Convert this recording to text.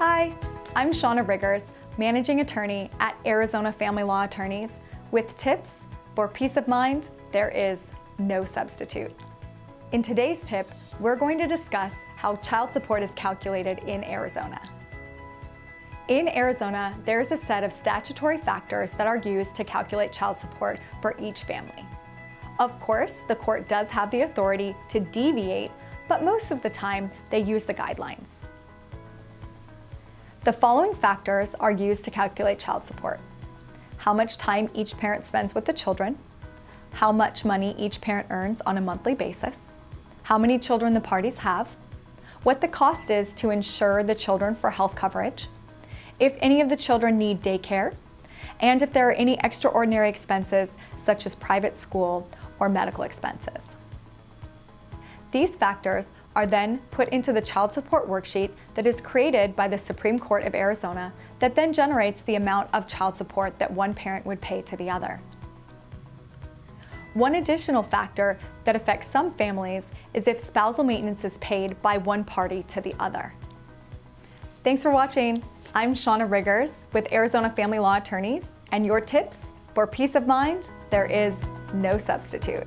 I'm Shauna Riggers, Managing Attorney at Arizona Family Law Attorneys, with tips for peace of mind there is no substitute. In today's tip, we're going to discuss how child support is calculated in Arizona. In Arizona, there's a set of statutory factors that are used to calculate child support for each family. Of course, the court does have the authority to deviate, but most of the time they use the guidelines. The following factors are used to calculate child support. How much time each parent spends with the children, how much money each parent earns on a monthly basis, how many children the parties have, what the cost is to insure the children for health coverage, if any of the children need daycare, and if there are any extraordinary expenses such as private school or medical expenses. These factors are then put into the child support worksheet that is created by the Supreme Court of Arizona that then generates the amount of child support that one parent would pay to the other. One additional factor that affects some families is if spousal maintenance is paid by one party to the other. Thanks for watching. I'm Shauna Riggers with Arizona Family Law Attorneys, and your tips for peace of mind, there is no substitute.